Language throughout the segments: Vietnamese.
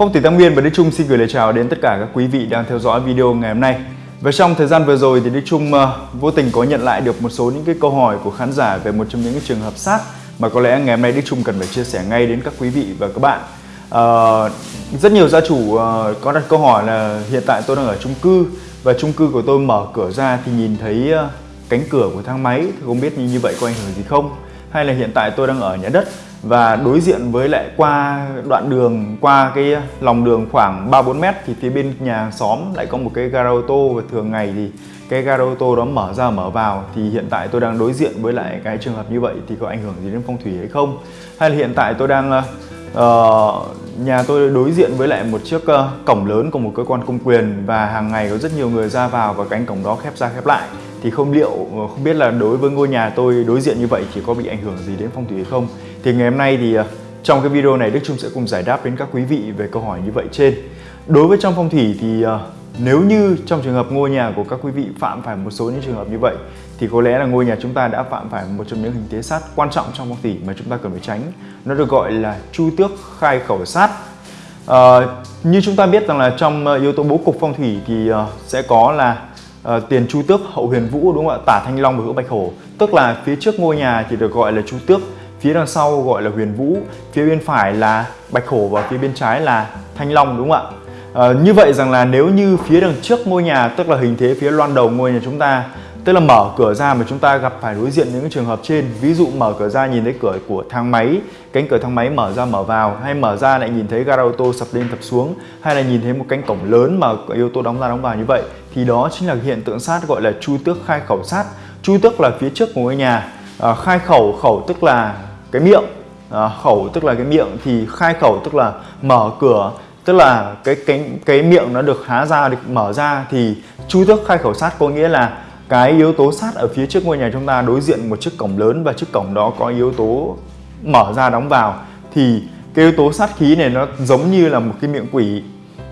Phong thủy Tam Nguyên và Đức Trung xin gửi lời chào đến tất cả các quý vị đang theo dõi video ngày hôm nay. Và trong thời gian vừa rồi thì Đức Trung uh, vô tình có nhận lại được một số những cái câu hỏi của khán giả về một trong những cái trường hợp sát mà có lẽ ngày hôm nay Đức Trung cần phải chia sẻ ngay đến các quý vị và các bạn. Uh, rất nhiều gia chủ uh, có đặt câu hỏi là hiện tại tôi đang ở chung cư và chung cư của tôi mở cửa ra thì nhìn thấy uh, cánh cửa của thang máy thì không biết như, như vậy có ảnh hưởng gì không? Hay là hiện tại tôi đang ở nhà đất và đối diện với lại qua đoạn đường qua cái lòng đường khoảng 3 4 mét thì phía bên nhà xóm lại có một cái gara ô tô. Và thường ngày thì cái gara ô tô đó mở ra mở vào. Thì hiện tại tôi đang đối diện với lại cái trường hợp như vậy thì có ảnh hưởng gì đến phong thủy hay không? Hay là hiện tại tôi đang uh, nhà tôi đối diện với lại một chiếc uh, cổng lớn của một cơ quan công quyền. Và hàng ngày có rất nhiều người ra vào và cánh cổng đó khép ra khép lại thì không liệu không biết là đối với ngôi nhà tôi đối diện như vậy thì có bị ảnh hưởng gì đến phong thủy hay không? Thì ngày hôm nay thì à, trong cái video này Đức Trung sẽ cùng giải đáp đến các quý vị về câu hỏi như vậy trên. Đối với trong phong thủy thì à, nếu như trong trường hợp ngôi nhà của các quý vị phạm phải một số những trường hợp như vậy thì có lẽ là ngôi nhà chúng ta đã phạm phải một trong những hình thế sát quan trọng trong phong thủy mà chúng ta cần phải tránh. Nó được gọi là chu tước khai khẩu sát. À, như chúng ta biết rằng là trong à, yếu tố bố cục phong thủy thì sẽ có là uh, tiền chu tước hậu huyền vũ đúng không ạ? Tả thanh long và hữu bạch hổ. Tức là phía trước ngôi nhà thì được gọi là chu tước phía đằng sau gọi là huyền vũ phía bên phải là bạch hổ và phía bên trái là thanh long đúng không ạ? À, như vậy rằng là nếu như phía đằng trước ngôi nhà tức là hình thế phía loan đầu ngôi nhà chúng ta tức là mở cửa ra mà chúng ta gặp phải đối diện những trường hợp trên ví dụ mở cửa ra nhìn thấy cửa của thang máy cánh cửa thang máy mở ra mở vào hay mở ra lại nhìn thấy gara ô tô sập lên sập xuống hay là nhìn thấy một cánh cổng lớn mà yếu tố đóng ra đóng vào như vậy thì đó chính là hiện tượng sát gọi là chu tước khai khẩu sát. Chu tước là phía trước của ngôi nhà. À, khai khẩu khẩu tức là cái miệng. À, khẩu tức là cái miệng. Thì khai khẩu tức là mở cửa. Tức là cái cái cái miệng nó được há ra được mở ra. Thì chu tước khai khẩu sát có nghĩa là cái yếu tố sát ở phía trước ngôi nhà chúng ta đối diện một chiếc cổng lớn và chiếc cổng đó có yếu tố mở ra đóng vào. Thì cái yếu tố sát khí này nó giống như là một cái miệng quỷ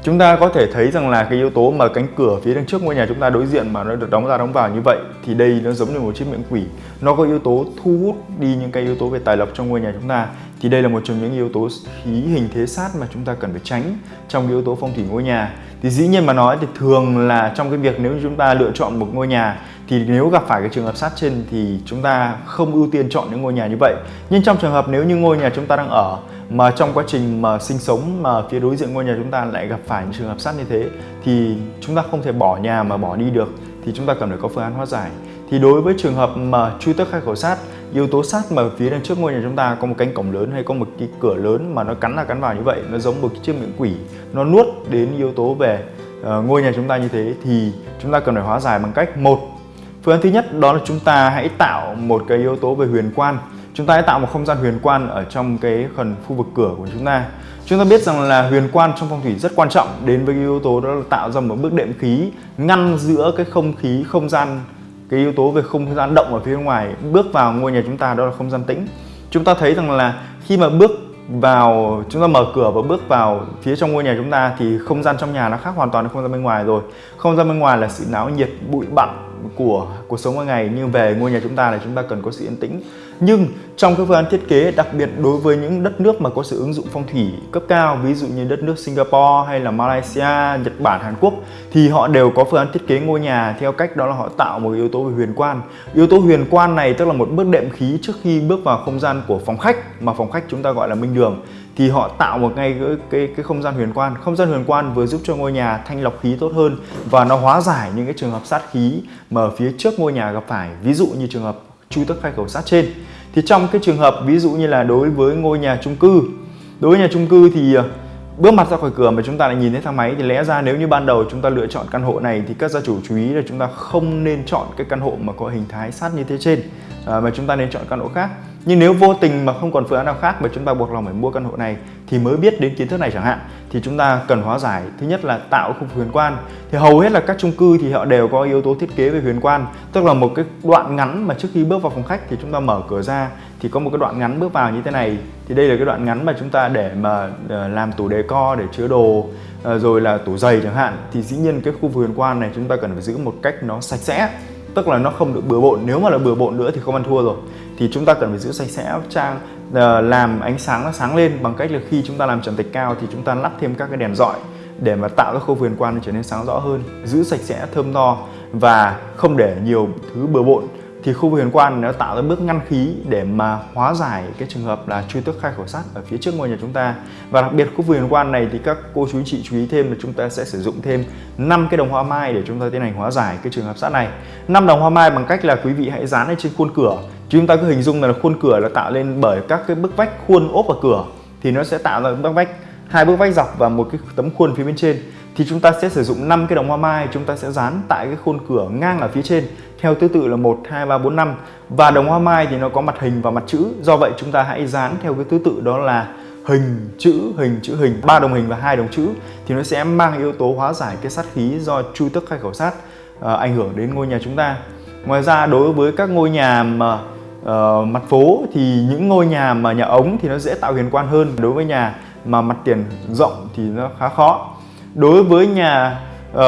chúng ta có thể thấy rằng là cái yếu tố mà cánh cửa phía đằng trước ngôi nhà chúng ta đối diện mà nó được đóng ra đóng vào như vậy thì đây nó giống như một chiếc miệng quỷ. Nó có yếu tố thu hút đi những cái yếu tố về tài lộc trong ngôi nhà chúng ta thì đây là một trong những yếu tố khí hình thế sát mà chúng ta cần phải tránh trong yếu tố phong thủy ngôi nhà. Thì dĩ nhiên mà nói thì thường là trong cái việc nếu như chúng ta lựa chọn một ngôi nhà thì nếu gặp phải cái trường hợp sát trên thì chúng ta không ưu tiên chọn những ngôi nhà như vậy. Nhưng trong trường hợp nếu như ngôi nhà chúng ta đang ở mà trong quá trình mà sinh sống mà phía đối diện ngôi nhà chúng ta lại gặp phải những trường hợp sát như thế thì chúng ta không thể bỏ nhà mà bỏ đi được. Thì chúng ta cần phải có phương án hóa giải. Thì đối với trường hợp mà chui tước khai khẩu sát yếu tố sát mà phía đằng trước ngôi nhà chúng ta có một cánh cổng lớn hay có một cái cửa lớn mà nó cắn là cắn vào như vậy nó giống một chiếc miệng quỷ nó nuốt đến yếu tố về uh, ngôi nhà chúng ta như thế thì chúng ta cần phải hóa giải bằng cách một phương án thứ nhất đó là chúng ta hãy tạo một cái yếu tố về huyền quan. Chúng ta hãy tạo một không gian huyền quan ở trong cái phần khu vực cửa của chúng ta. Chúng ta biết rằng là huyền quan trong phong thủy rất quan trọng đến với cái yếu tố đó là tạo ra một bước đệm khí ngăn giữa cái không khí không gian cái yếu tố về không gian động ở phía ngoài, bước vào ngôi nhà chúng ta đó là không gian tĩnh. Chúng ta thấy rằng là khi mà bước vào, chúng ta mở cửa và bước vào phía trong ngôi nhà chúng ta thì không gian trong nhà nó khác hoàn toàn với không gian bên ngoài rồi. Không gian bên ngoài là sự náo nhiệt, bụi bặm của cuộc sống mỗi ngày như về ngôi nhà chúng ta là chúng ta cần có sự yên tĩnh. Nhưng trong các phương án thiết kế đặc biệt đối với những đất nước mà có sự ứng dụng phong thủy cấp cao ví dụ như đất nước Singapore hay là Malaysia, Nhật Bản, Hàn Quốc thì họ đều có phương án thiết kế ngôi nhà theo cách đó là họ tạo một yếu tố về huyền quan. Yếu tố huyền quan này tức là một bước đệm khí trước khi bước vào không gian của phòng khách mà phòng khách chúng ta gọi là minh đường thì họ tạo một ngay cái, cái, cái không gian huyền quan. Không gian huyền quan vừa giúp cho ngôi nhà thanh lọc khí tốt hơn và nó hóa giải những cái trường hợp sát khí mà ở phía trước ngôi nhà gặp phải. Ví dụ như trường hợp chu tước khai khẩu sát trên. Thì trong cái trường hợp ví dụ như là đối với ngôi nhà chung cư đối với nhà chung cư thì ờ, bước mặt ra khỏi cửa mà chúng ta lại nhìn thấy thang máy thì lẽ ra nếu như ban đầu chúng ta lựa chọn căn hộ này thì các gia chủ chú ý là chúng ta không nên chọn cái căn hộ mà có hình thái sát như thế trên à, mà chúng ta nên chọn căn hộ khác nhưng nếu vô tình mà không còn phương án nào khác mà chúng ta buộc lòng phải mua căn hộ này thì mới biết đến kiến thức này chẳng hạn, thì chúng ta cần hóa giải. Thứ nhất là tạo khu huyền quan. Thì hầu hết là các chung cư thì họ đều có yếu tố thiết kế về huyền quan. Tức là một cái đoạn ngắn mà trước khi bước vào phòng khách thì chúng ta mở cửa ra, thì có một cái đoạn ngắn bước vào như thế này. Thì đây là cái đoạn ngắn mà chúng ta để mà ờ, làm tủ đề co để chứa đồ ờ, rồi là tủ giày chẳng hạn. Thì dĩ nhiên cái khu huyền quan này chúng ta cần phải giữ một cách nó sạch sẽ. Tức là nó không được bừa bộn. Nếu mà là bừa bộn nữa thì không ăn thua rồi thì chúng ta cần phải giữ sạch sẽ trang ờ, làm ánh sáng nó sáng lên bằng cách là khi chúng ta làm trần thạch cao thì chúng ta lắp thêm các cái đèn dọi để mà tạo ra khu vườn quan trở nên sáng rõ hơn, giữ sạch sẽ thơm tho và không để nhiều thứ bừa bộn. Thì khu vực huyền quan nó tạo ra bước ngăn khí để mà hóa giải cái trường hợp là truy tước khai khẩu sắt ở phía trước ngôi nhà chúng ta. Và đặc biệt khu vực huyền quan này thì các cô chú chị chú ý thêm là chúng ta sẽ sử dụng thêm 5 cái đồng hoa mai để chúng ta tiến hành hóa giải cái trường hợp sắt này. Năm đồng hoa mai bằng cách là quý vị hãy dán lên trên khuôn cửa chúng ta cứ hình dung là khuôn cửa là tạo lên bởi các cái bức vách khuôn ốp vào cửa thì nó sẽ tạo ra bức vách hai bức vách dọc và một cái tấm khuôn phía bên trên. Thì chúng ta sẽ sử dụng 5 cái đồng hoa mai chúng ta sẽ dán tại cái khuôn cửa ngang ở phía trên theo thứ tự là 1, 2, 3, 4, 5 và đồng hoa mai thì nó có mặt hình và mặt chữ do vậy chúng ta hãy dán theo cái thứ tự đó là hình chữ hình chữ hình. Ba đồng hình và hai đồng chữ thì nó sẽ mang yếu tố hóa giải cái sát khí do chu tức khai khẩu sát uh, ảnh hưởng đến ngôi nhà chúng ta. Ngoài ra đối với các ngôi nhà mà uh, mặt phố thì những ngôi nhà mà nhà ống thì nó dễ tạo huyền quan hơn. Đối với nhà mà mặt tiền rộng thì nó khá khó. Đối với nhà uh,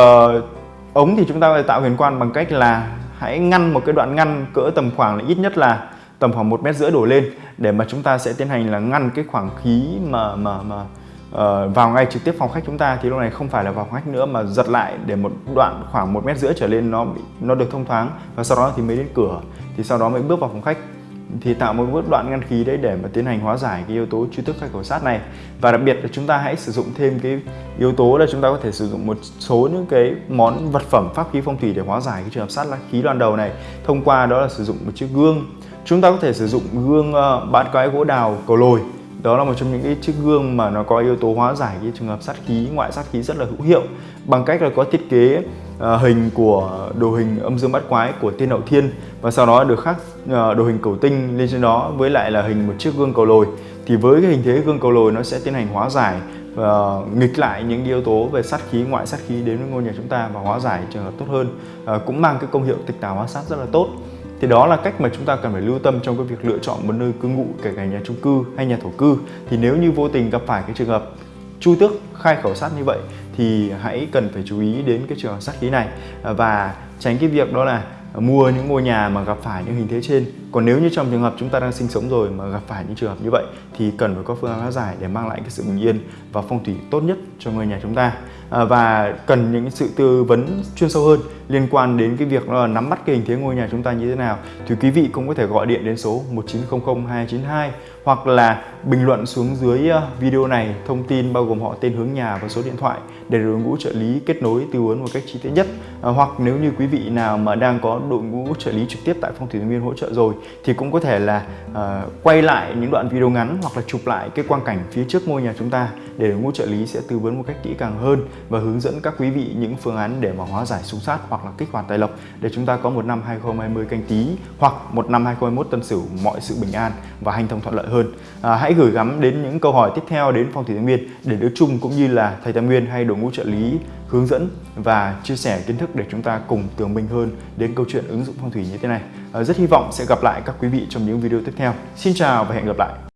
ống thì chúng ta phải tạo huyền quan bằng cách là hãy ngăn một cái đoạn ngăn cỡ tầm khoảng là ít nhất là tầm khoảng một mét rưỡi đổ lên để mà chúng ta sẽ tiến hành là ngăn cái khoảng khí mà mà mà uh, vào ngay trực tiếp phòng khách chúng ta. Thì lúc này không phải là vào phòng khách nữa mà giật lại để một đoạn khoảng một mét rưỡi trở lên nó bị, nó được thông thoáng và sau đó thì mới đến cửa thì sau đó mới bước vào phòng khách. Thì tạo một bước đoạn ngăn khí đấy để mà tiến hành hóa giải cái yếu tố truy tức khai khẩu sát này. Và đặc biệt là chúng ta hãy sử dụng thêm cái yếu tố là chúng ta có thể sử dụng một số những cái món vật phẩm pháp khí phong thủy để hóa giải cái trường hợp sát khí loan đầu này. Thông qua đó là sử dụng một chiếc gương. Chúng ta có thể sử dụng gương uh, bát quái gỗ đào cầu lồi. Đó là một trong những cái chiếc gương mà nó có yếu tố hóa giải cái trường hợp sát khí ngoại sát khí rất là hữu hiệu. Bằng cách là có thiết kế Ờ, hình của đồ hình âm dương bát quái của tiên hậu thiên và sau đó được khắc ờ, đồ hình cầu tinh lên trên đó với lại là hình một chiếc gương cầu lồi. Thì với cái hình thế gương cầu lồi nó sẽ tiến hành hóa giải và nghịch lại những yếu tố về sát khí, ngoại sát khí đến với ngôi nhà chúng ta và hóa giải trường hợp tốt hơn. Ờ, cũng mang cái công hiệu tịch tà hóa sát rất là tốt. Thì đó là cách mà chúng ta cần phải lưu tâm trong cái việc lựa chọn một nơi cư ngụ, kể cả nhà chung cư hay nhà thổ cư. Thì nếu như vô tình gặp phải cái trường hợp chu tước, khai khẩu sát như vậy thì hãy cần phải chú ý đến cái trường hợp sát khí này. Và tránh cái việc đó là mua những ngôi nhà mà gặp phải những hình thế trên còn nếu như trong trường hợp chúng ta đang sinh sống rồi mà gặp phải những trường hợp như vậy thì cần phải có phương án hóa giải để mang lại cái sự bình yên và phong thủy tốt nhất cho ngôi nhà chúng ta. À, và cần những sự tư vấn chuyên sâu hơn liên quan đến cái việc là nắm bắt cái hình thế ngôi nhà chúng ta như thế nào thì quý vị cũng có thể gọi điện đến số 1900 292 hoặc là bình luận xuống dưới à, video này thông tin bao gồm họ tên hướng nhà và số điện thoại để đội ngũ trợ lý kết nối tư vấn một cách chi tiết nhất. À, hoặc nếu như quý vị nào mà đang có đội ngũ trợ lý trực tiếp tại phong thủy viên hỗ trợ rồi thì cũng có thể là uh, quay lại những đoạn video ngắn hoặc là chụp lại cái quang cảnh phía trước ngôi nhà chúng ta để đội ngũ trợ lý sẽ tư vấn một cách kỹ càng hơn và hướng dẫn các quý vị những phương án để mà hóa giải xung sát hoặc là kích hoạt tài lộc để chúng ta có một năm 2020 canh tí hoặc một năm 2021 tân sửu mọi sự bình an và hành thông thuận lợi hơn. À, hãy gửi gắm đến những câu hỏi tiếp theo đến phong thủy thái nguyên để đức chung cũng như là thầy thái nguyên hay đội ngũ trợ lý hướng dẫn và chia sẻ kiến thức để chúng ta cùng tường minh hơn đến câu chuyện ứng dụng phong thủy như thế này. Ờ, rất hy vọng sẽ gặp lại các quý vị trong những video tiếp theo. Xin chào và hẹn gặp lại!